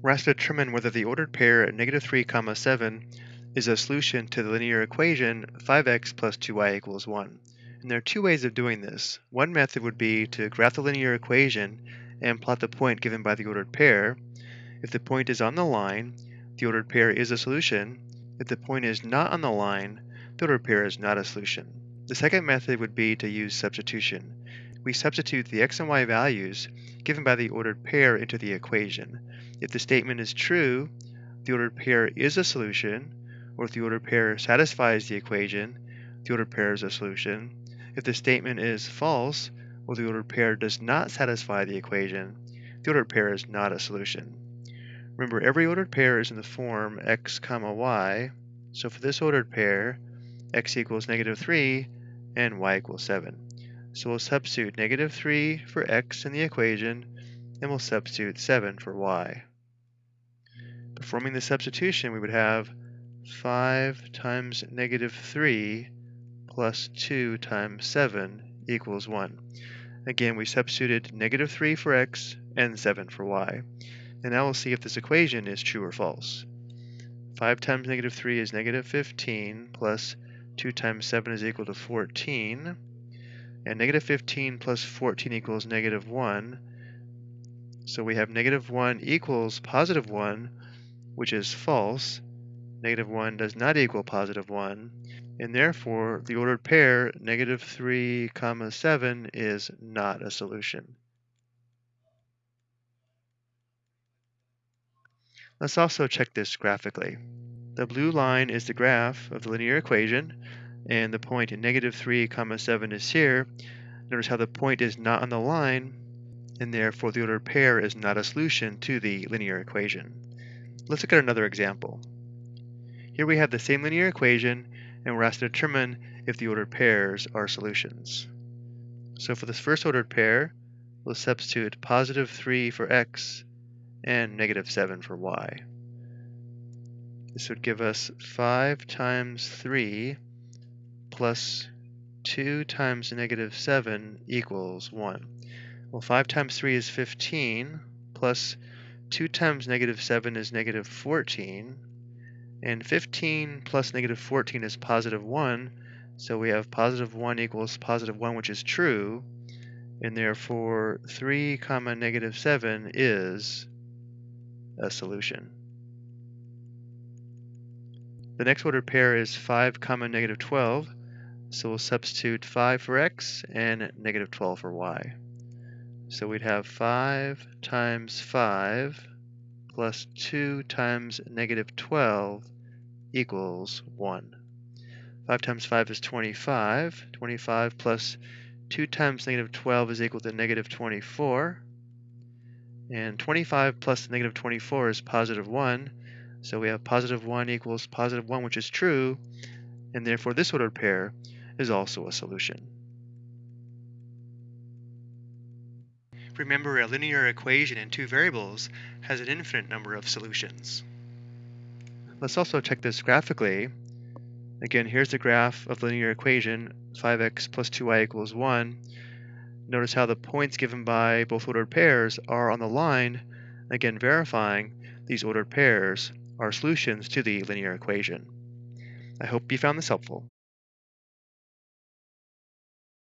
We're asked to determine whether the ordered pair at negative 3 comma 7 is a solution to the linear equation 5x plus 2y equals 1. And there are two ways of doing this. One method would be to graph the linear equation and plot the point given by the ordered pair. If the point is on the line, the ordered pair is a solution. If the point is not on the line, the ordered pair is not a solution. The second method would be to use substitution. We substitute the x and y values given by the ordered pair into the equation. If the statement is true, the ordered pair is a solution, or if the ordered pair satisfies the equation, the ordered pair is a solution. If the statement is false, or the ordered pair does not satisfy the equation, the ordered pair is not a solution. Remember, every ordered pair is in the form x comma y, so for this ordered pair, x equals negative 3 and y equals 7. So we'll substitute negative 3 for x in the equation, and we'll substitute 7 for y. Performing the substitution, we would have 5 times negative 3 plus 2 times 7 equals 1. Again, we substituted negative 3 for x and 7 for y. And now we'll see if this equation is true or false. 5 times negative 3 is negative 15 plus 2 times 7 is equal to 14. And negative 15 plus 14 equals negative 1. So we have negative 1 equals positive 1, which is false. Negative 1 does not equal positive 1, and therefore the ordered pair negative 3 comma 7 is not a solution. Let's also check this graphically. The blue line is the graph of the linear equation, and the point negative 3 comma 7 is here. Notice how the point is not on the line, and therefore the ordered pair is not a solution to the linear equation. Let's look at another example. Here we have the same linear equation, and we're asked to determine if the ordered pairs are solutions. So for this first ordered pair, we'll substitute positive 3 for x and negative 7 for y. This would give us 5 times 3 plus 2 times negative 7 equals 1. Well, 5 times 3 is 15, plus 2 times negative 7 is negative 14, and 15 plus negative 14 is positive 1, so we have positive 1 equals positive 1, which is true, and therefore 3 comma negative 7 is a solution. The next ordered pair is 5 comma negative 12, so we'll substitute 5 for x and negative 12 for y. So we'd have 5 times 5 plus 2 times negative 12 equals 1. 5 times 5 is 25. 25 plus 2 times negative 12 is equal to negative 24. And 25 plus negative 24 is positive 1. So we have positive 1 equals positive 1, which is true. And therefore this ordered pair is also a solution. Remember, a linear equation in two variables has an infinite number of solutions. Let's also check this graphically. Again, here's the graph of the linear equation, 5x plus 2y equals 1. Notice how the points given by both ordered pairs are on the line, again verifying these ordered pairs are solutions to the linear equation. I hope you found this helpful.